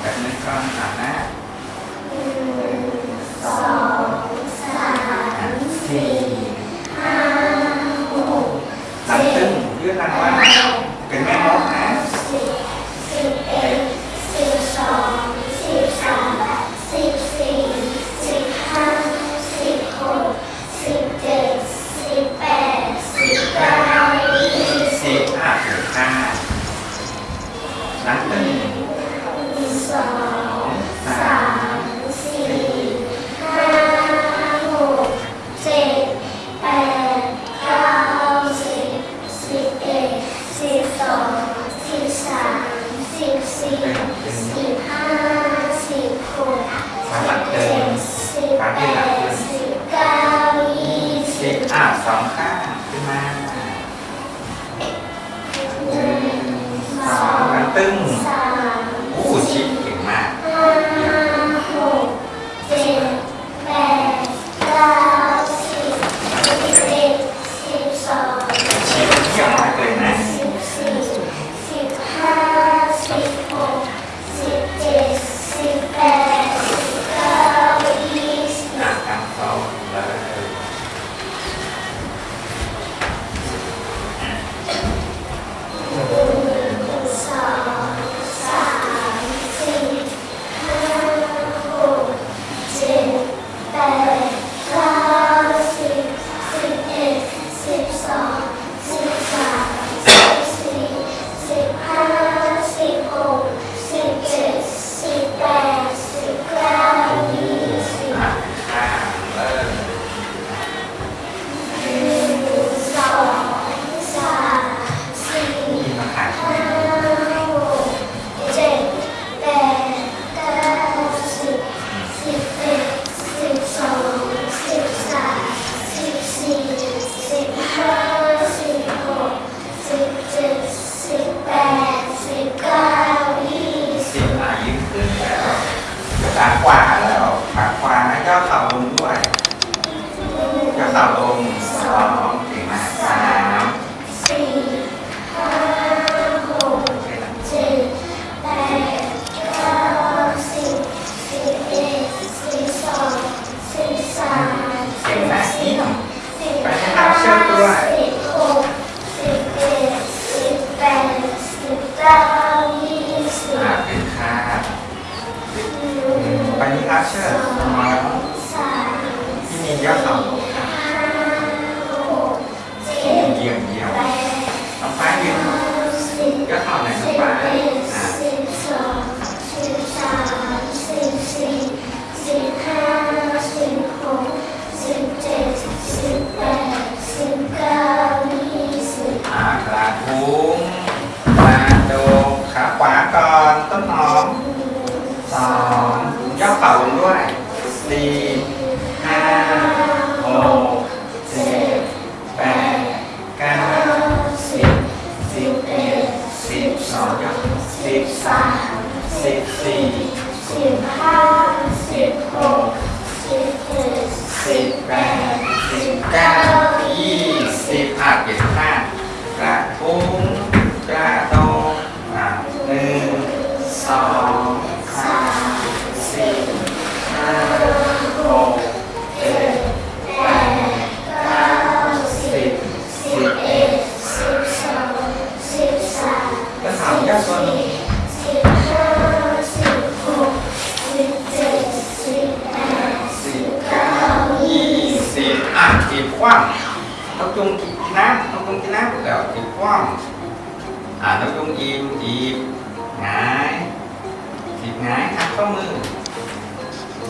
แบบนั้นก็ สิบสิบห้าสิบหกขาหลังดสิบขาดสิบเก้ายี่สิบอะสองข้างขึ้นมาหนึ่สองมันตึ้ง Ini aset, 较好4 5 1 7 8 9 10 11 12 13 14 15 16 17 18 19 งกินน้ำนกยุงกินน้ำแล้วกินกว้างอ่านกยุงอิ่มอีบหงายจีบหงายทักข้อมือ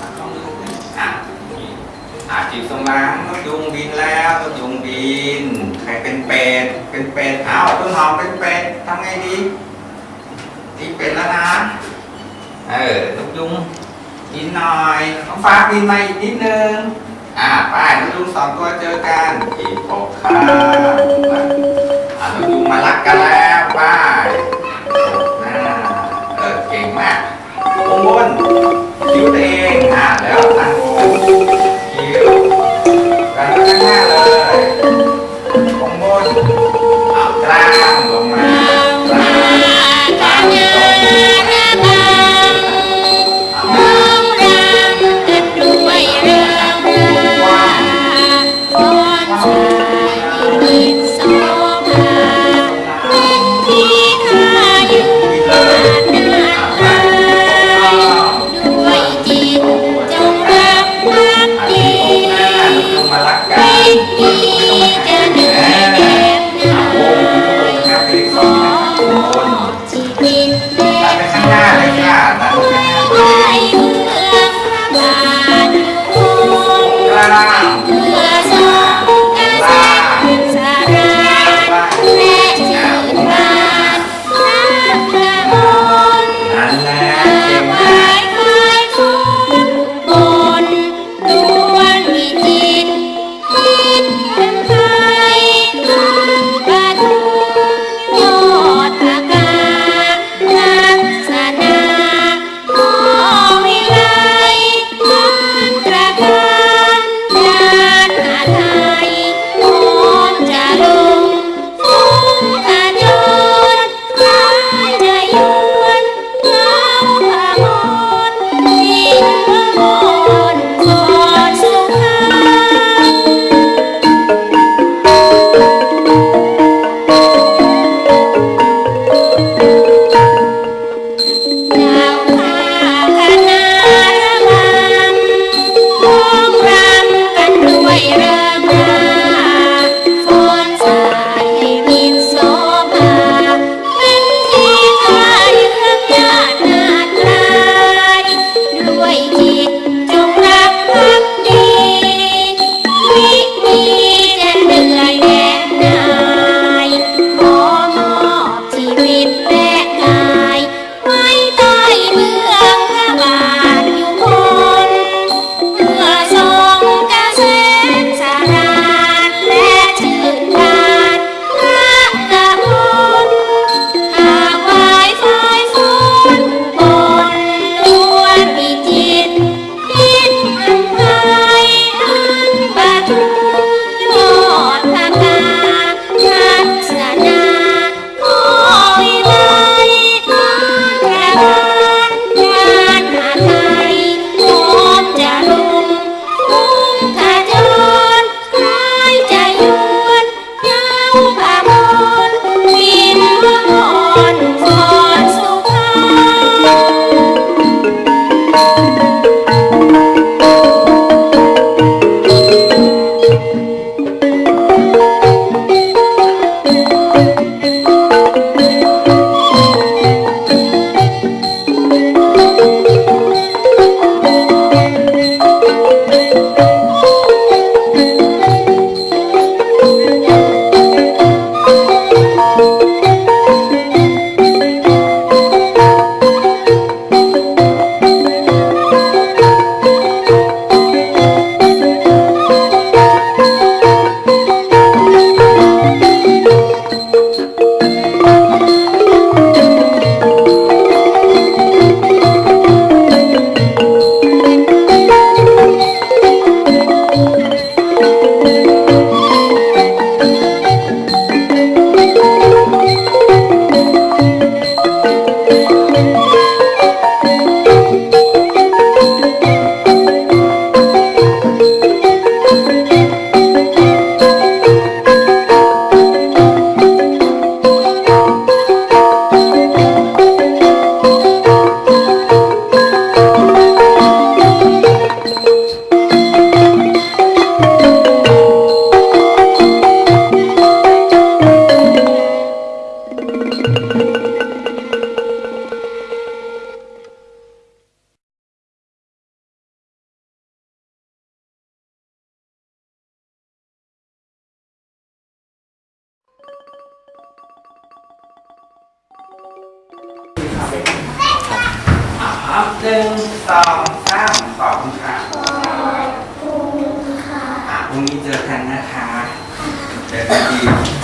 ทักข้อมืออ่อาจีบตสมางนกยุงบินแล้วนกยุงบินใครเป็นเป็ดเป็นเป็ดเอาต้นหอมเป็นเป็ดทำไงดีตีเป็ดแล้วนะเออนกยุงกินหน่อยน้องฟ้าบินมาอีกนิดนึง อ่าไป้ายนกยุงสองตัวเจอกันอีกหกครั้งอ่านกยุงมารักกันแล้วไป้ายหน้าเออเก่งมากวงบนคิ้วตัวเองอ่าแล้วตั้งวง ครับหนึ่งสองสามขอบคุณค่ะขอบคุณค่ะพรุ่งนี้เจอกันนะคะเจอกันอีกสวัส